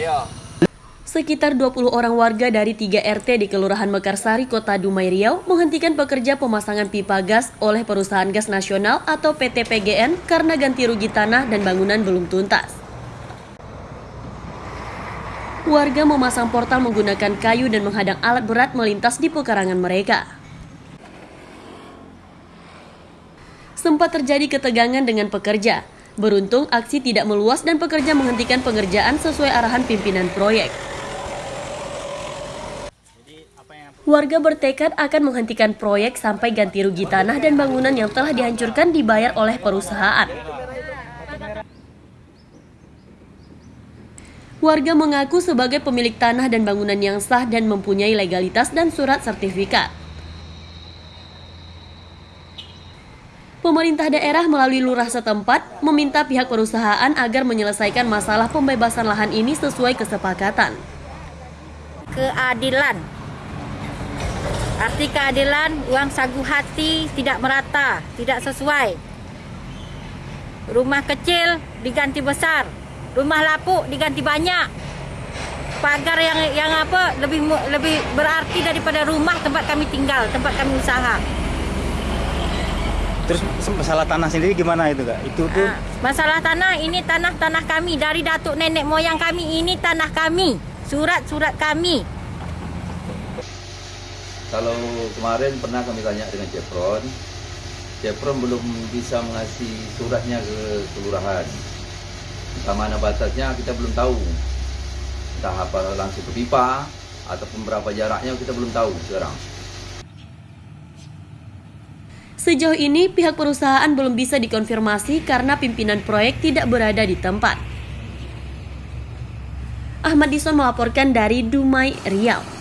Iya. Sekitar 20 orang warga dari 3 RT di Kelurahan Mekarsari, Kota Dumai Riau menghentikan pekerja pemasangan pipa gas oleh Perusahaan Gas Nasional atau PT PGN karena ganti rugi tanah dan bangunan belum tuntas. Warga memasang portal menggunakan kayu dan menghadang alat berat melintas di pekarangan mereka. Sempat terjadi ketegangan dengan pekerja. Beruntung aksi tidak meluas dan pekerja menghentikan pengerjaan sesuai arahan pimpinan proyek. Warga bertekad akan menghentikan proyek sampai ganti rugi tanah dan bangunan yang telah dihancurkan dibayar oleh perusahaan. Warga mengaku sebagai pemilik tanah dan bangunan yang sah dan mempunyai legalitas dan surat sertifikat. Pemerintah daerah melalui lurah setempat meminta pihak perusahaan agar menyelesaikan masalah pembebasan lahan ini sesuai kesepakatan. Keadilan Arti keadilan, uang sagu hati tidak merata, tidak sesuai. Rumah kecil diganti besar, rumah lapuk diganti banyak. Pagar yang yang apa lebih lebih berarti daripada rumah tempat kami tinggal, tempat kami usaha. Terus masalah tanah sendiri gimana itu kak? Itu tuh nah, masalah tanah ini tanah-tanah kami dari datuk nenek moyang kami ini tanah kami, surat-surat kami. Kalau kemarin pernah kami tanya dengan Chevron, Chevron belum bisa mengasih suratnya ke kelurahan. Entah mana batasnya kita belum tahu. Entah apa langsung ke pipa ataupun berapa jaraknya kita belum tahu sekarang. Sejauh ini pihak perusahaan belum bisa dikonfirmasi karena pimpinan proyek tidak berada di tempat. Ahmad Dison melaporkan dari Dumai, Riau.